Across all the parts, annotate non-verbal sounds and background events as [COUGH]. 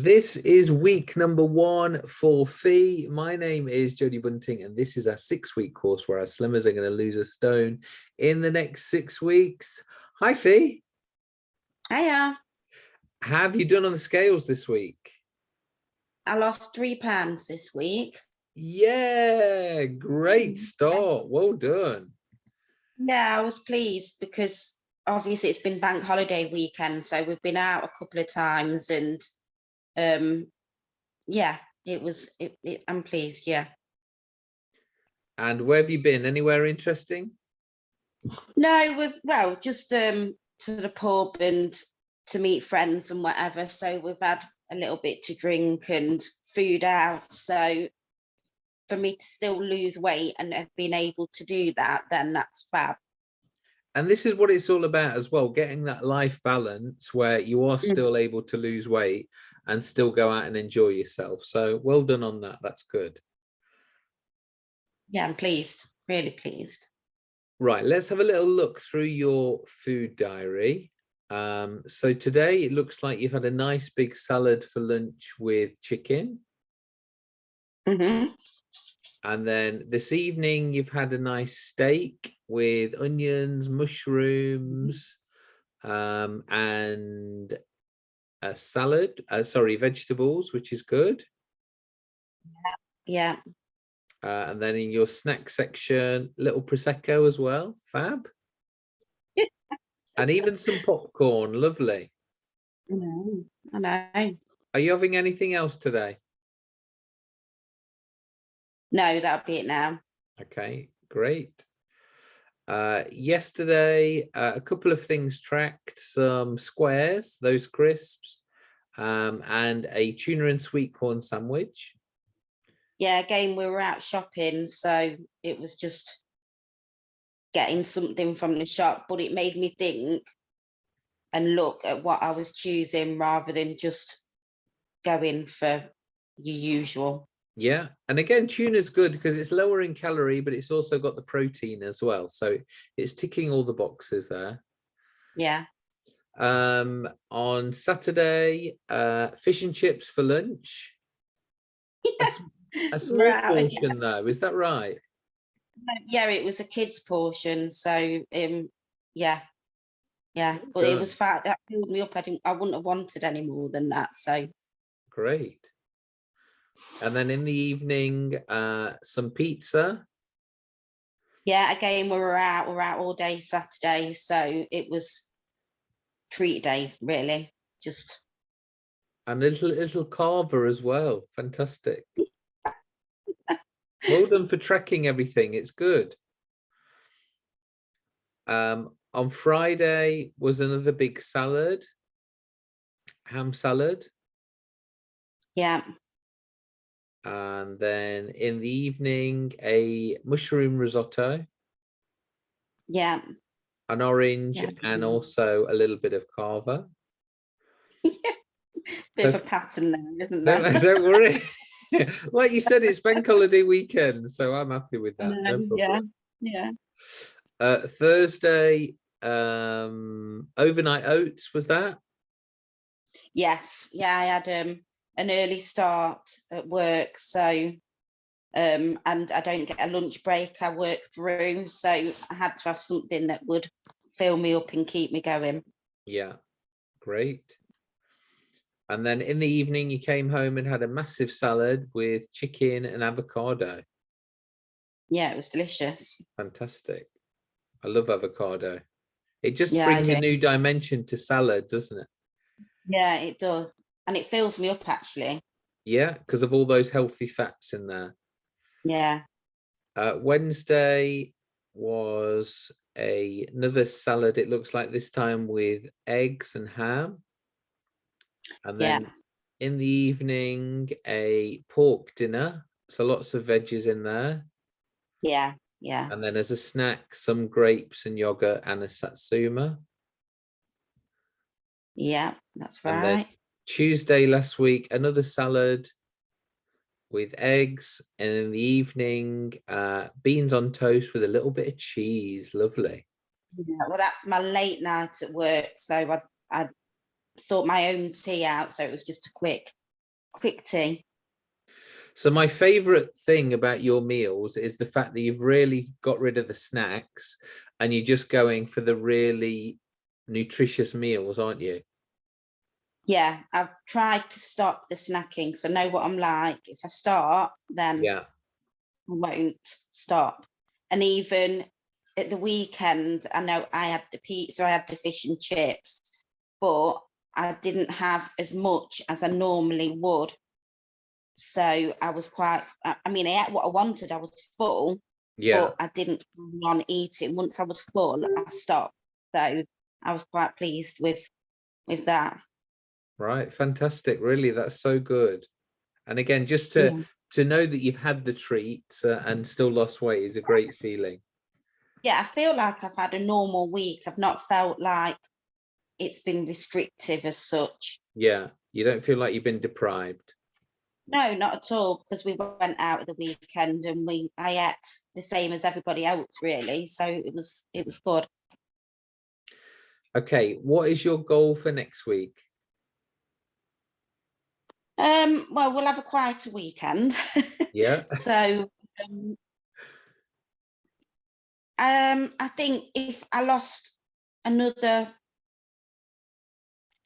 This is week number one for Fee. My name is Jodie Bunting, and this is our six week course where our slimmers are going to lose a stone in the next six weeks. Hi, Fee. Hiya. Have you done on the scales this week? I lost three pounds this week. Yeah, great mm. start. Well done. Yeah, I was pleased because obviously it's been bank holiday weekend, so we've been out a couple of times and um yeah, it was it, it I'm pleased, yeah. And where have you been? Anywhere interesting? No, we've well, just um to the pub and to meet friends and whatever. So we've had a little bit to drink and food out. So for me to still lose weight and have been able to do that, then that's fab. And this is what it's all about as well, getting that life balance where you are Mm. still able to lose weight and still go out and enjoy yourself. So well done on that. That's good. Yeah, I'm pleased, really pleased. Right, let's have a little look through your food diary. Um, so today it looks like you've had a nice big salad for lunch with chicken. Mhm. And then this evening you've had a nice steak with onions, mushrooms, um, and a salad, uh, sorry, vegetables, which is good. Yeah, Uh, and then in your snack section, little prosecco as well, fab. and even some popcorn, lovely. I know, I know. Are you having anything else today? No, that'll be it now. Okay, great. Uh, yesterday, uh, a couple of things tracked, some squares, those crisps, um, and a tuna and sweet corn sandwich. Yeah, again, we were out shopping, so it was just getting something from the shop, but it made me think and look at what I was choosing rather than just going for your usual. Yeah, and again, tuna's good because it's lower in calorie, but it's also got the protein as well. So it's ticking all the boxes there. Yeah, Um, on Saturday, uh, fish and chips for lunch. [LAUGHS] A small Right. portion though, is that right? yeah, it was a kid's portion, so um, yeah, yeah, but it was fat. That filled me up. I didn't. I wouldn't have wanted any more than that. So Great. And then in the evening, uh, some pizza. yeah, again, we were out. We were out all day Saturday, so it was treat day really. Just and a little little cava as well. Fantastic. well done for tracking everything. It's good. Um, on Friday was another big salad, ham salad, yeah, and then in the evening a mushroom risotto, yeah. an orange, Yeah. and also a little bit of cava. Yeah. [LAUGHS] Bit of a pattern there, isn't there? Don't, [LAUGHS] don't worry. [LAUGHS] like you said, it's bank holiday weekend, so I'm happy with that. no Um, yeah, yeah. Uh, Thursday, um, overnight oats was that? Yes, yeah, I had um an early start at work, so um and I don't get a lunch break, I work through, so I had to have something that would fill me up and keep me going. Yeah, great. And then in the evening, you came home and had a massive salad with chicken and avocado. Yeah, it was delicious. Fantastic. I love avocado. It just Yeah, brings a new dimension to salad, doesn't it? Yeah, it does. And it fills me up actually. Yeah, because of all those healthy fats in there. Yeah, Uh, Wednesday was a, another salad. It looks like this time with eggs and ham. And Yeah. then in the evening, a pork dinner. So lots of veggies in there. yeah, yeah. And then as a snack, some grapes and yogurt and a satsuma. Yeah, that's right. Tuesday last week, another salad with eggs. And in the evening, uh, beans on toast with a little bit of cheese. Lovely. Yeah, well, that's my late night at work, so I I sort my own tea out, so it was just a quick quick tea. So my favorite thing about your meals is the fact that you've really got rid of the snacks and you're just going for the really nutritious meals, aren't you? Yeah, I've tried to stop the snacking because I know what I'm like. If I start, then Yeah, I won't stop. And even at the weekend, I know I had the pizza, I had the fish and chips, but I didn't have as much as I normally would. So I was quite, I mean, I ate what I wanted, I was full, yeah, but I didn't on eating. Once I was full, I stopped. So I was quite pleased with, with that. Right. Fantastic. Really, that's so good. And again, just to Yeah. to know that you've had the treat uh, and still lost weight is a great feeling. Yeah, I feel like I've had a normal week. I've not felt like it's been restrictive as such. Yeah, you don't feel like you've been deprived. No, not at all, because we went out at the weekend and we I ate the same as everybody else really. So it was it was good. Okay, what is your goal for next week? Um, well, we'll have a quieter weekend. Yeah, [LAUGHS] so um, um, I think if I lost another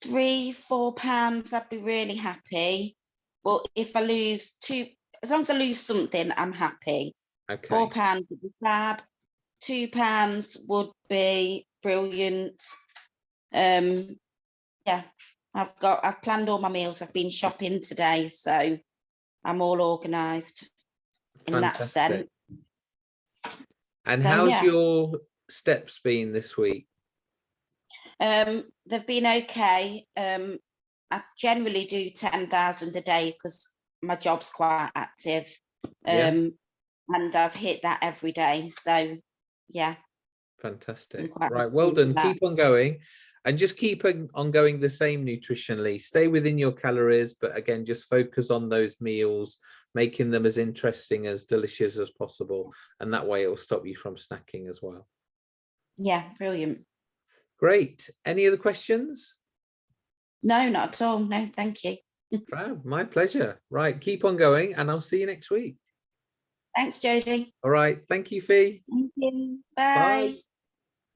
three, four pounds, I'd be really happy. But if I lose two, as long as I lose something, I'm happy. Okay. Four pounds would be fab. Two pounds would be brilliant. Um, yeah, I've got, I've planned all my meals. I've been shopping today, so I'm all organised in that sense. And So, how's yeah. your steps been this week? Um, they've been okay. Um, I generally do ten thousand a day because my job's quite active. Yeah. Um, and I've hit that every day. So, yeah, Fantastic. Right, well done. Keep on going. And just keep on going the same nutritionally. Stay within your calories, but again, just focus on those meals, making them as interesting, as delicious as possible. And that way it will stop you from snacking as well. yeah, brilliant. Great. Any other questions? No, not at all. No, thank you. [LAUGHS] Fab, my pleasure. Right, keep on going and I'll see you next week. Thanks, Jodie. All right. Thank you, Fee. Thank you. Bye. Bye.